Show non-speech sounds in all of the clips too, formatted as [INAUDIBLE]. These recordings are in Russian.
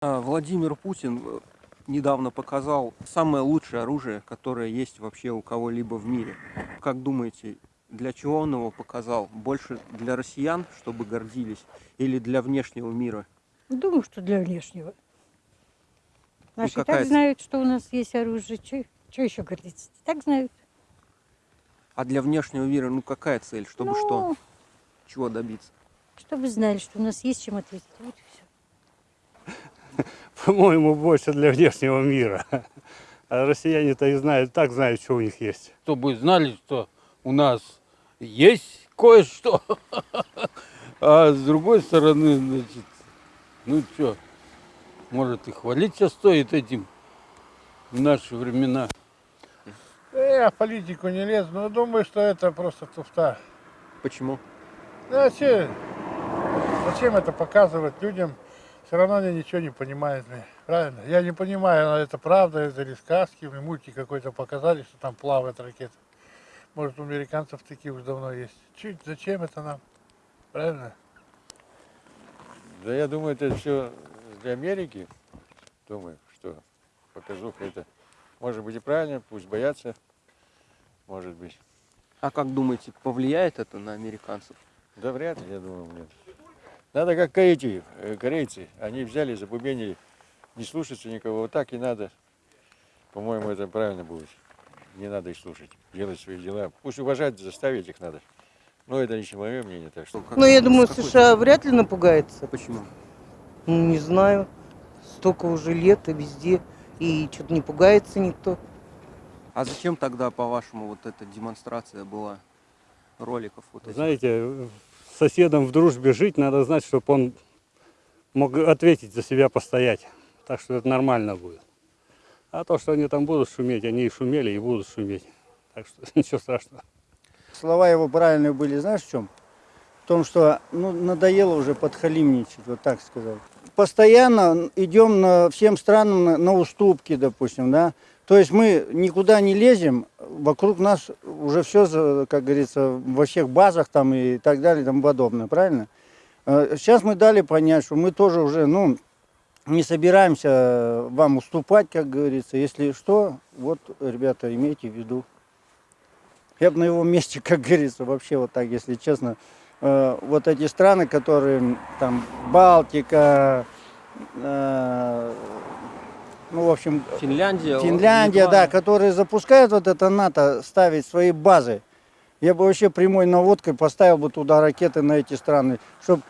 А, Владимир Путин э, недавно показал самое лучшее оружие, которое есть вообще у кого-либо в мире. Как думаете, для чего он его показал? Больше для россиян, чтобы гордились, или для внешнего мира? Думаю, что для внешнего. Наши какая так знают, что у нас есть оружие. Что еще гордиться? Так знают. А для внешнего мира, ну какая цель? Чтобы Ну, что? Чего добиться? Чтобы знали, что у нас есть чем ответить. Вот и все. [LAUGHS] По-моему, больше для внешнего мира. А россияне-то и знают, так знают, что у них есть. чтобы знали, что у нас есть кое-что. [LAUGHS] А с другой стороны, значит, ну что, может и хвалиться стоит этим в наши времена. Я в политику не лезу, но думаю, что это просто туфта. Почему? Ну, а че- зачем это показывать людям? Все равно они ничего не понимают. Правильно? Я не понимаю, это правда, это или сказки, мне мультик какой-то показали, что там плавает ракета. Может, у американцев такие уже давно есть. Чуть, зачем это нам? Правильно? Да я думаю, это все для Америки. Думаю, что показуха это может быть и правильно, пусть боятся, может быть. А как думаете, повлияет это на американцев? Да вряд ли, я думаю, нет. Надо как эти э, корейцы, они взяли, забубенили, не слушаться никого, вот так и надо. По-моему, это правильно будет. Не надо их слушать, делать свои дела. Пусть уважать, заставить их надо. Но это лично мое мнение, так что. Ну, я думаю, какой США вряд ли напугается. Почему? Ну, не знаю. Столько уже лет и везде. И что-то не пугается никто. А зачем тогда, по-вашему, вот эта демонстрация была роликов вот этих? Знаете, соседом в дружбе жить надо знать, чтобы он мог ответить за себя, постоять. Так что это нормально будет. А то, что они там будут шуметь, они и шумели, и будут шуметь. Так что [LAUGHS] ничего страшного. Слова его правильные были, знаешь в чем? В том, что ну, надоело уже подхалимничать, вот так сказать. Постоянно идем на, всем странам на, на уступки, допустим, да. То есть мы никуда не лезем, вокруг нас уже все, как говорится, во всех базах там и так далее и тому подобное, правильно? Э, Сейчас мы дали понять, что мы тоже уже, ну, не собираемся вам уступать, как говорится. Если что, вот, ребята, имейте в виду. Я бы на его месте, [LAUGHS] как говорится, вообще вот так, если честно, э, вот эти страны, которые там Балтика, э, ну, в общем, Финляндия? Финляндия, Литва? да, которые запускают вот это НАТО, ставить свои базы. Я бы вообще прямой наводкой поставил бы туда ракеты на эти страны, чтобы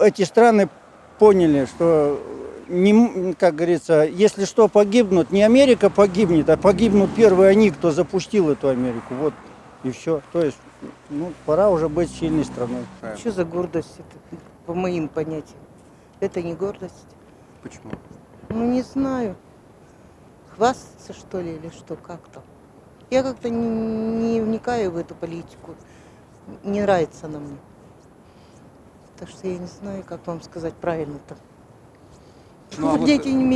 эти страны поняли, что, не, м- как говорится, если что погибнут, не Америка погибнет, а погибнут первые они, кто запустил эту Америку. Вот и все. То есть, ну, пора уже быть сильной страной. Что за гордость это, по моим понятиям? Это не гордость. Почему? Ну, не знаю. Хвастаться, что ли, или что, как-то. Я как-то не, не вникаю в эту политику. Не нравится она мне. Так что я не знаю, как вам сказать правильно-то. Ну, а вот, Дети не имеют